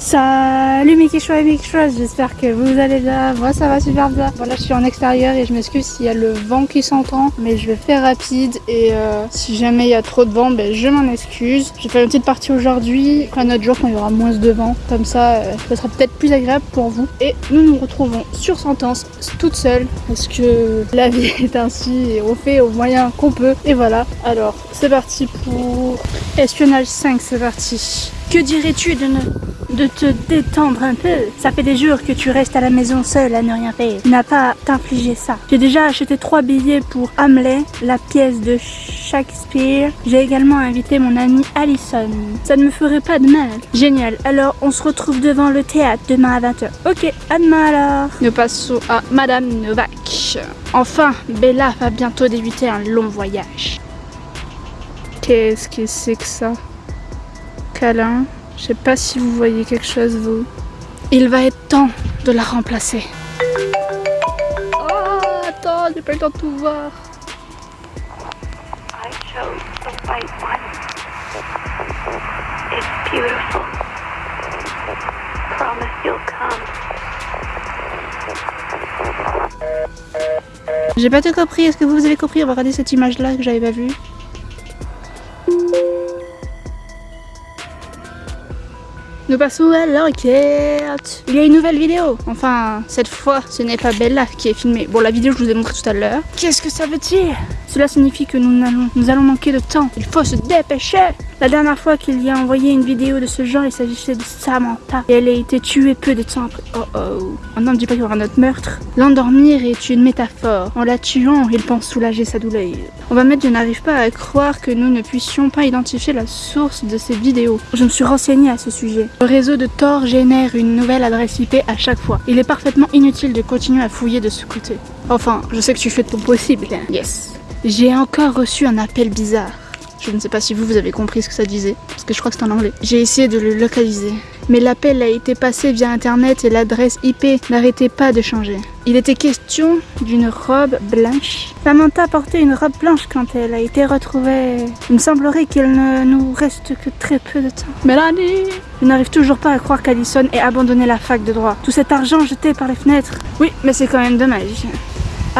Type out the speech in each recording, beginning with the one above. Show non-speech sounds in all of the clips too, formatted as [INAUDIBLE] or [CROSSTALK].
Salut mes quichois et mes quichoises, j'espère que vous allez bien, moi ça va super bien. Voilà, je suis en extérieur et je m'excuse s'il y a le vent qui s'entend, mais je vais faire rapide et euh, si jamais il y a trop de vent, ben, je m'en excuse. J'ai fait une petite partie aujourd'hui, un autre jour quand il y aura moins de vent, comme ça, euh, ça sera peut-être plus agréable pour vous. Et nous nous retrouvons sur Sentence, toute seule, parce que la vie [LAUGHS] est ainsi et on fait au moyen qu'on peut. Et voilà, alors c'est parti pour espionnage 5, c'est parti. Que dirais-tu de, de te détendre un peu? Ça fait des jours que tu restes à la maison seule à ne rien faire. Tu n'as pas t'infliger ça. J'ai déjà acheté trois billets pour Hamlet, la pièce de Shakespeare. J'ai également invité mon amie Allison. Ça ne me ferait pas de mal. Génial. Alors, on se retrouve devant le théâtre demain à 20h. Ok, à demain alors. Nous passons à Madame Novak. Enfin, Bella va bientôt débuter un long voyage. Qu'est-ce que c'est que ça? Câlin. Je sais pas si vous voyez quelque chose vous. Il va être temps de la remplacer. Oh, attends, j'ai pas le temps de tout voir. I chose the white one. It's beautiful. Promise you'll come. J'ai pas tout compris, est-ce que vous avez compris? On va regarder cette image là que j'avais pas vue. Nous passons à l'enquête. Il y a une nouvelle vidéo. Enfin, cette fois, ce n'est pas Bella qui est filmée. Bon, la vidéo, je vous ai montré tout à l'heure. Qu'est-ce que ça veut dire? Cela signifie que nous allons, nous allons manquer de temps. Il faut se dépêcher. La dernière fois qu'il y a envoyé une vidéo de ce genre, il s'agissait de Samantha. Et elle a été tuée peu de temps après. Oh oh. Non, ne dis pas qu'il y aura un autre meurtre. L'endormir est une métaphore. En la tuant, il pense soulager sa douleur. On va mettre je n'arrive pas à croire que nous ne puissions pas identifier la source de ces vidéos. Je me suis renseignée à ce sujet. Le réseau de Tor génère une nouvelle adresse IP à chaque fois. Il est parfaitement inutile de continuer à fouiller de ce côté. Enfin, je sais que tu fais de ton possible. Yes. J'ai encore reçu un appel bizarre. Je ne sais pas si vous, avez compris ce que ça disait, parce que je crois que c'est en anglais. J'ai essayé de le localiser. Mais l'appel a été passé via internet et l'adresse IP n'arrêtait pas de changer. Il était question d'une robe blanche. Samantha portait une robe blanche quand elle a été retrouvée. Il me semblerait qu'il ne nous reste que très peu de temps. Mélanie Je n'arrive toujours pas à croire qu'Alison ait abandonné la fac de droit. Tout cet argent jeté par les fenêtres. Oui, mais c'est quand même dommage.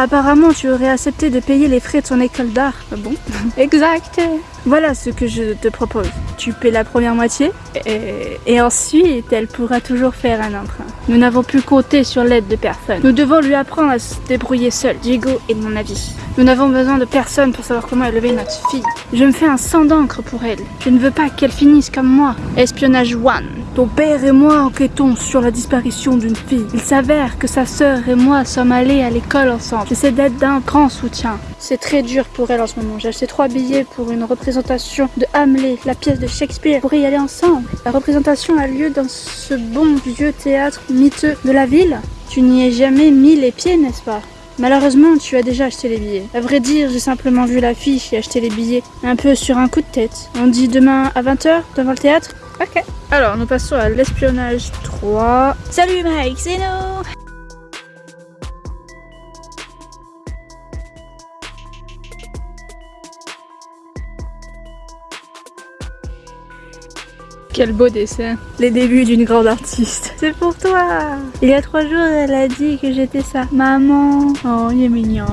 Apparemment, tu aurais accepté de payer les frais de son école d'art. Ah bon [LAUGHS] Exact. Voilà ce que je te propose. Tu paies la première moitié et, et ensuite elle pourra toujours faire un emprunt. Nous n'avons pu compter sur l'aide de personne. Nous devons lui apprendre à se débrouiller seul. Diego est de mon avis. Nous n'avons besoin de personne pour savoir comment élever notre fille. Je me fais un sang d'encre pour elle. Je ne veux pas qu'elle finisse comme moi. Espionnage one. Ton père et moi enquêtons sur la disparition d'une fille. Il s'avère que sa sœur et moi sommes allés à l'école ensemble. J'essaie d'être d'un grand soutien. C'est très dur pour elle en ce moment. J'ai acheté trois billets pour une représentation de Hamlet, la pièce de Shakespeare. Pourrait y aller ensemble. La représentation a lieu dans ce bon vieux théâtre miteux de la ville. Tu n'y es jamais mis les pieds, n'est-ce pas? Malheureusement, tu as déjà acheté les billets. À vrai dire, j'ai simplement vu l'affiche et acheté les billets. Un peu sur un coup de tête. On dit demain à 20h devant le théâtre? Ok. Alors, nous passons à l'espionnage 3. Salut Mike, c'est nous Quel beau dessin. Les débuts d'une grande artiste. C'est pour toi. Il y a trois jours, elle a dit que j'étais sa maman. Oh, il est mignon.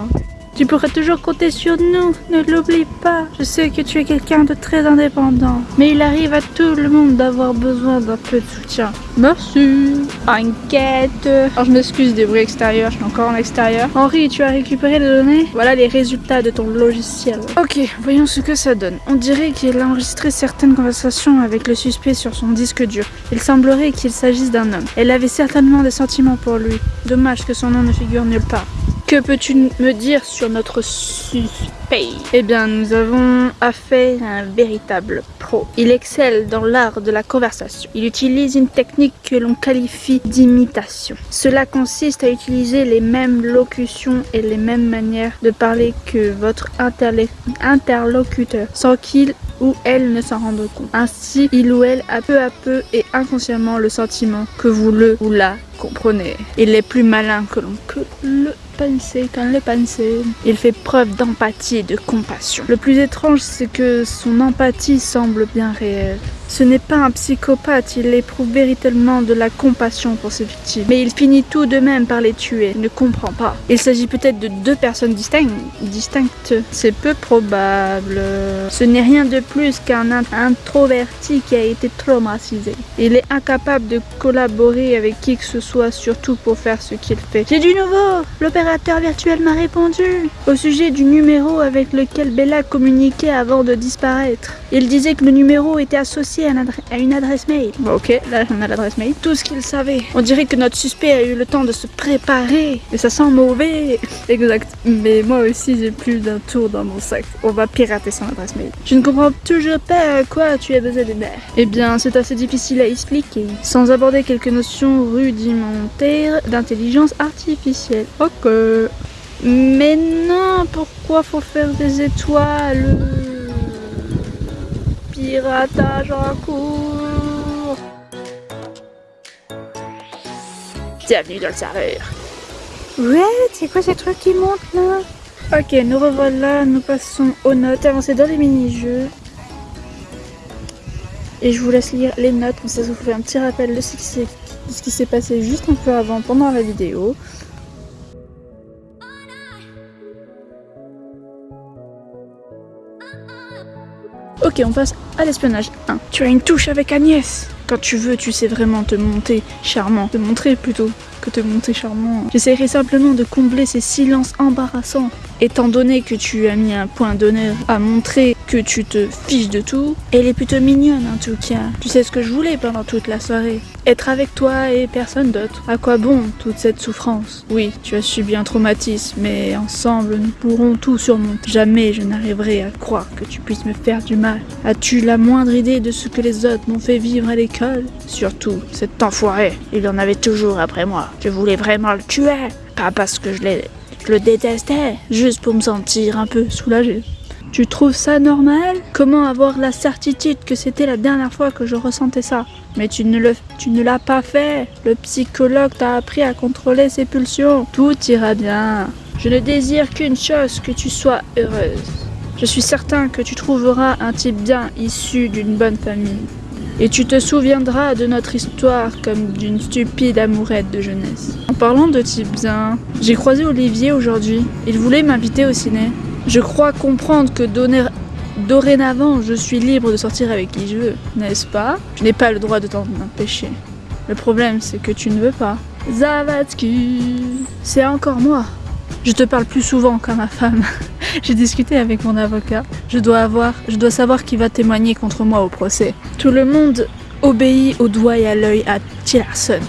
Tu pourrais toujours compter sur nous, ne l'oublie pas. Je sais que tu es quelqu'un de très indépendant, mais il arrive à tout le monde d'avoir besoin d'un peu de soutien. Merci. Enquête. Alors je m'excuse des bruits extérieurs, je suis encore en extérieur. Henri, tu as récupéré les données? Voilà les résultats de ton logiciel. Ok, voyons ce que ça donne. On dirait qu'il a enregistré certaines conversations avec le suspect sur son disque dur. Il semblerait qu'il s'agisse d'un homme. Elle avait certainement des sentiments pour lui. Dommage que son nom ne figure nulle part. Que peux-tu me dire sur notre suspect? Eh bien, nous avons affaire à un véritable pro. Il excelle dans l'art de la conversation. Il utilise une technique que l'on qualifie d'imitation. Cela consiste à utiliser les mêmes locutions et les mêmes manières de parler que votre interlocuteur, sans qu'il ou elle ne s'en rende compte. Ainsi, il ou elle a peu à peu et inconsciemment le sentiment que vous le ou la comprenez. Il est plus malin que l'on que le Il fait preuve d'empathie et de compassion. Le plus étrange, c'est que son empathie semble bien réelle. Ce n'est pas un psychopathe, il éprouve véritablement de la compassion pour ses victimes. Mais il finit tout de même par les tuer, il ne comprend pas. Il s'agit peut-être de deux personnes distinctes, distinctes. C'est peu probable. Ce n'est rien de plus qu'un introverti qui a été traumatisé. Il est incapable de collaborer avec qui que ce soit, surtout pour faire ce qu'il fait. J'ai du nouveau L'opérateur virtuel m'a répondu au sujet du numéro avec lequel Bella communiquait avant de disparaître. Il disait que le numéro était associé à, une adresse mail. ok, là on a l'adresse mail. Tout ce qu'il savait. On dirait que notre suspect a eu le temps de se préparer. Et ça sent mauvais. [LAUGHS] Exact. Mais moi aussi j'ai plus d'un tour dans mon sac. On va pirater son adresse mail. Je ne comprends toujours pas à quoi tu as besoin de mère. Eh bien c'est assez difficile à expliquer. Sans aborder quelques notions rudimentaires d'intelligence artificielle. Ok. Mais non, pourquoi faut faire des étoiles? Piratage en cours Bienvenue dans le serveur. Ouais, c'est quoi ces trucs qui montent là? Ok, nous revoilà, nous passons aux notes, avancer dans les mini-jeux. Et je vous laisse lire les notes, comme ça, ça vous fait un petit rappel de ce qui s'est passé juste un peu avant, pendant la vidéo. Ok, on passe à l'espionnage 1. Tu as une touche avec Agnès Quand tu veux, tu sais vraiment te monter charmant. Te montrer plutôt que te monter charmant. J'essaierai simplement de combler ces silences embarrassants. Étant donné que tu as mis un point d'honneur à montrer que tu te fiches de tout, elle est plutôt mignonne en tout cas. Tu sais ce que je voulais pendant toute la soirée Être avec toi et personne d'autre. À quoi bon toute cette souffrance? Oui, tu as subi un traumatisme, mais ensemble nous pourrons tout surmonter. Jamais je n'arriverai à croire que tu puisses me faire du mal. As-tu la moindre idée de ce que les autres m'ont fait vivre à l'école? Surtout, cet enfoiré, il en avait toujours après moi. Je voulais vraiment le tuer. Pas parce que je l'ai je le détestais, juste pour me sentir un peu soulagée. Tu trouves ça normal? Comment avoir la certitude que c'était la dernière fois que je ressentais ça? Mais tu ne, le, tu ne l'as pas fait. Le psychologue t'a appris à contrôler ses pulsions. Tout ira bien. Je ne désire qu'une chose, que tu sois heureuse. Je suis certain que tu trouveras un type bien issu d'une bonne famille. Et tu te souviendras de notre histoire comme d'une stupide amourette de jeunesse. En parlant de type bien, j'ai croisé Olivier aujourd'hui. Il voulait m'inviter au ciné. Je crois comprendre que dorénavant, je suis libre de sortir avec qui je veux, n'est-ce pas? Je n'ai pas le droit de t'en empêcher. Le problème, c'est que tu ne veux pas. Zavatsky C'est encore moi. Je te parle plus souvent qu'à ma femme. [LAUGHS] J'ai discuté avec mon avocat. Je dois avoir, je dois savoir qui va témoigner contre moi au procès. Tout le monde obéit au doigt et à l'œil à Tillerson.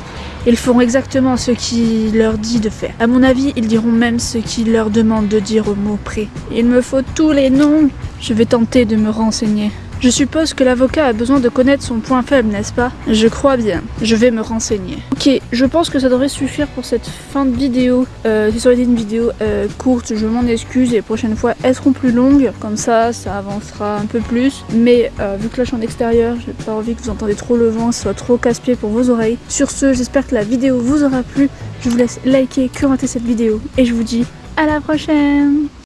Ils feront exactement ce qu'il leur dit de faire. À mon avis, ils diront même ce qu'il leur demande de dire au mot près. Il me faut tous les noms. Je vais tenter de me renseigner. Je suppose que l'avocat a besoin de connaître son point faible, n'est-ce pas? Je crois bien. Je vais me renseigner. Ok, je pense que ça devrait suffire pour cette fin de vidéo. Euh, ça aurait été une vidéo euh, courte, je m'en excuse. Et les prochaines fois, elles seront plus longues. Comme ça, ça avancera un peu plus. Mais euh, vu que là, je suis en extérieur, j'ai pas envie que vous entendez trop le vent, ce soit trop casse-pied pour vos oreilles. Sur ce, j'espère que la vidéo vous aura plu. Je vous laisse liker, commenter cette vidéo. Et je vous dis à la prochaine